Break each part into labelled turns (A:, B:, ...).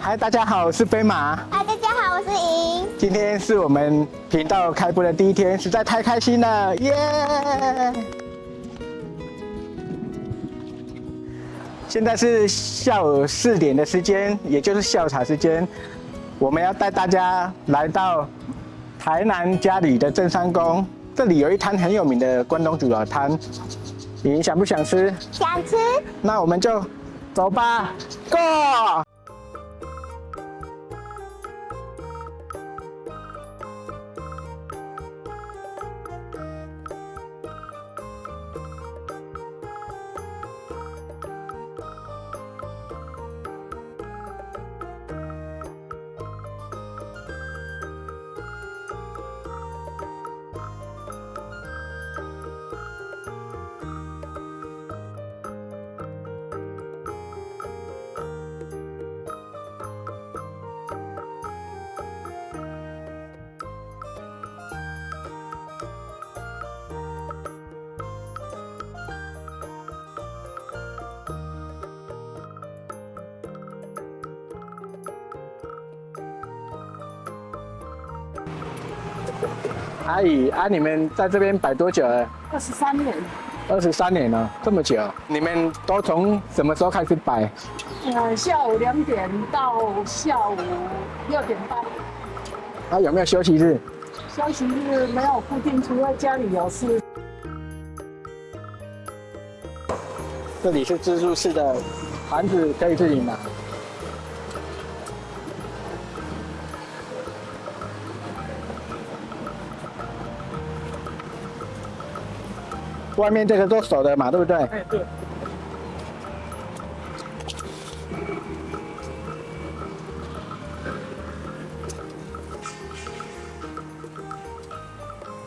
A: 嗨，大家好，我是飞马。
B: 嗨，大家好，我是莹。
A: 今天是我们频道开播的第一天，实在太开心了，耶！现在是下午四点的时间，也就是下午茶时间，我们要带大家来到台南家里的正山宫，这里有一摊很有名的关东煮老摊，你想不想吃？
B: 想吃。
A: 那我们就走吧，Go！阿姨啊，你们在这边摆多久了？
C: 二十三年。
A: 二十三年了，这么久。你们都从什么时候开始摆？
C: 呃，下午两点到下午六点半。
A: 啊，有没有休息日？
C: 休息日没有固定，除了家里有事。
A: 这里是自助式的，盘子可以自己拿。外面这个做手的嘛，对不对？哎，对。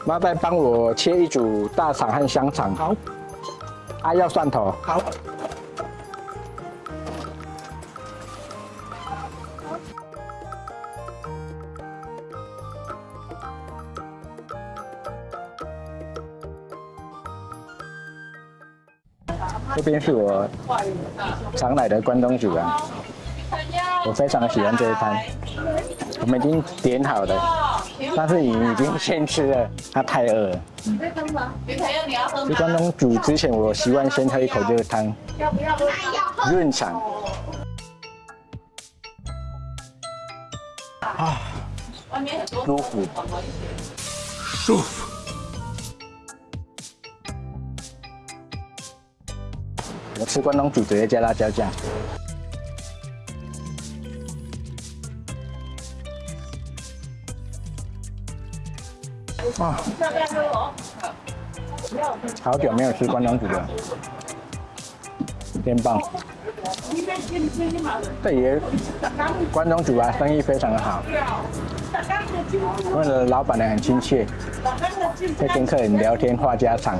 A: 妈再帮我切一组大肠和香肠。好。啊，要蒜头。好。这边是我常来的关东煮啊，我非常的喜欢这一摊。我们已经点好了，但是已已经先吃了，他太饿了。吃关东煮之前，我习惯先喝一口这个汤，润肠。啊，舒服，舒服。我吃关东煮直接加辣椒酱。哇！好久没有吃关东煮了，真棒！这里关东煮啊，生意非常的好。为了老板娘很亲切，在跟客人聊天话家常。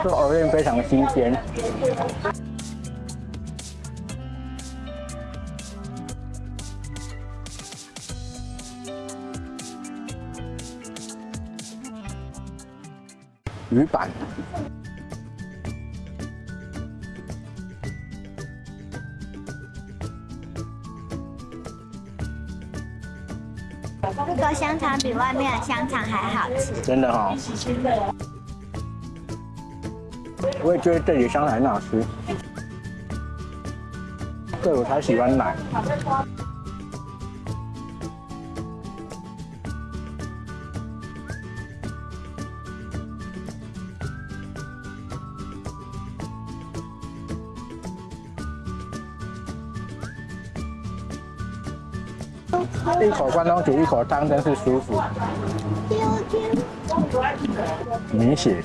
A: 这藕片非常的新鲜，鱼板，
B: 这个香肠比外面的香肠还好吃，
A: 真的哈。我也觉得这里香菜很好吃，这我才喜欢奶。一口关东煮，一口汤，真是舒服。明显。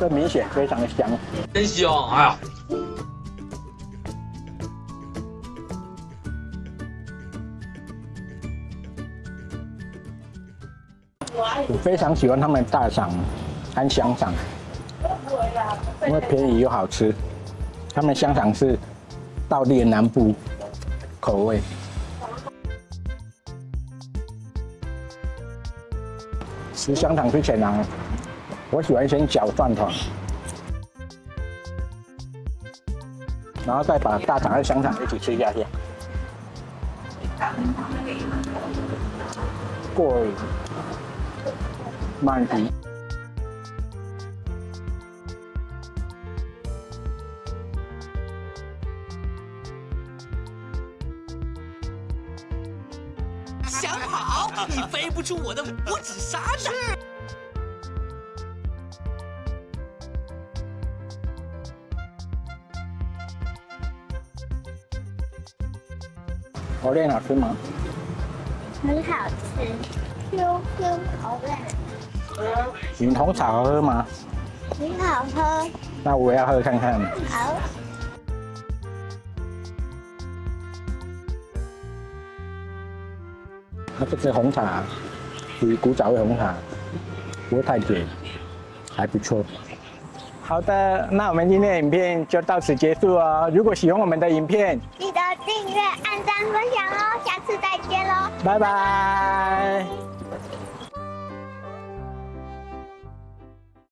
A: 这明显非常的香。
D: 真香！哎呀，
A: 我非常喜欢他们的大肠和香肠，因为便宜又好吃。他们香肠是道地的南部口味。吃香肠之前呢，我喜欢先搅饭团，然后再把大肠和香肠一起吃下去。过瘾，满足。
E: 想跑，你飞不出我的五指山的。
A: 火链好吃吗？
B: 很好吃，Q Q 口味，
A: 云红茶好喝吗？
B: 很好喝。
A: 那我要喝看看。
B: 好，
A: 那这是红茶，属于古早味红茶，不会太甜，还不错。好的，那我们今天的影片就到此结束哦。如果喜欢我们的影片，
B: 记得订阅、按赞、分享哦。下次再见喽。
A: 拜拜。